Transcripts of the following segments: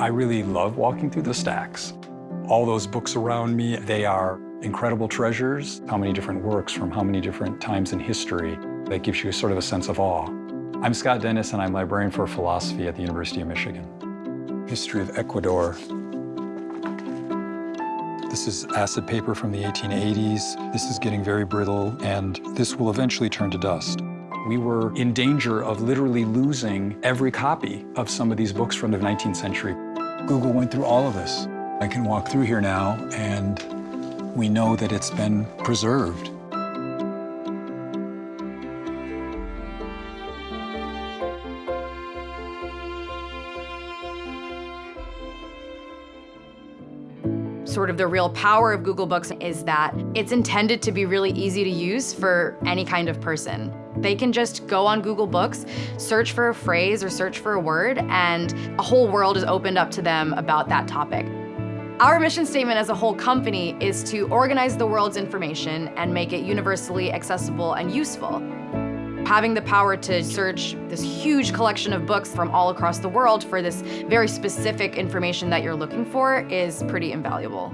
I really love walking through the stacks. All those books around me, they are incredible treasures. How many different works from how many different times in history that gives you a sort of a sense of awe. I'm Scott Dennis and I'm librarian for philosophy at the University of Michigan. History of Ecuador. This is acid paper from the 1880s. This is getting very brittle and this will eventually turn to dust. We were in danger of literally losing every copy of some of these books from the 19th century. Google went through all of this. I can walk through here now and we know that it's been preserved. Sort of the real power of Google Books is that it's intended to be really easy to use for any kind of person. They can just go on Google Books, search for a phrase or search for a word, and a whole world is opened up to them about that topic. Our mission statement as a whole company is to organize the world's information and make it universally accessible and useful. Having the power to search this huge collection of books from all across the world for this very specific information that you're looking for is pretty invaluable.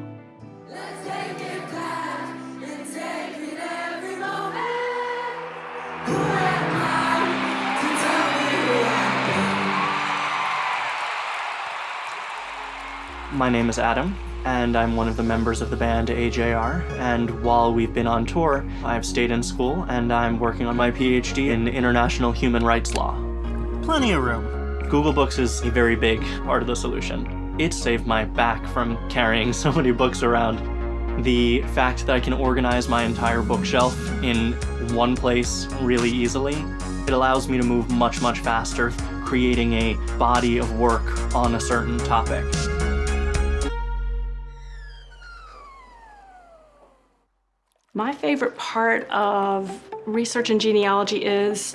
My name is Adam, and I'm one of the members of the band AJR, and while we've been on tour, I've stayed in school and I'm working on my PhD in international human rights law. Plenty of room. Google Books is a very big part of the solution. It saved my back from carrying so many books around. The fact that I can organize my entire bookshelf in one place really easily, it allows me to move much, much faster, creating a body of work on a certain topic. My favorite part of research in genealogy is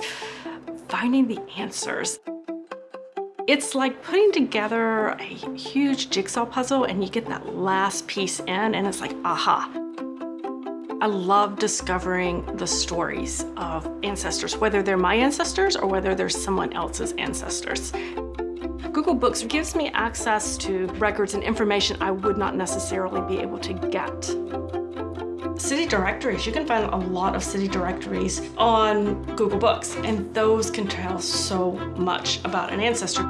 finding the answers. It's like putting together a huge jigsaw puzzle and you get that last piece in and it's like, aha. I love discovering the stories of ancestors, whether they're my ancestors or whether they're someone else's ancestors. Google Books gives me access to records and information I would not necessarily be able to get city directories. You can find a lot of city directories on Google Books, and those can tell so much about an ancestor.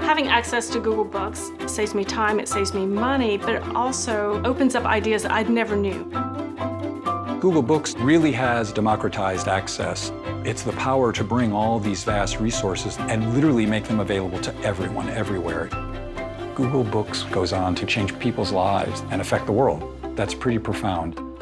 Having access to Google Books saves me time, it saves me money, but it also opens up ideas that I never knew. Google Books really has democratized access. It's the power to bring all these vast resources and literally make them available to everyone, everywhere. Google Books goes on to change people's lives and affect the world. That's pretty profound.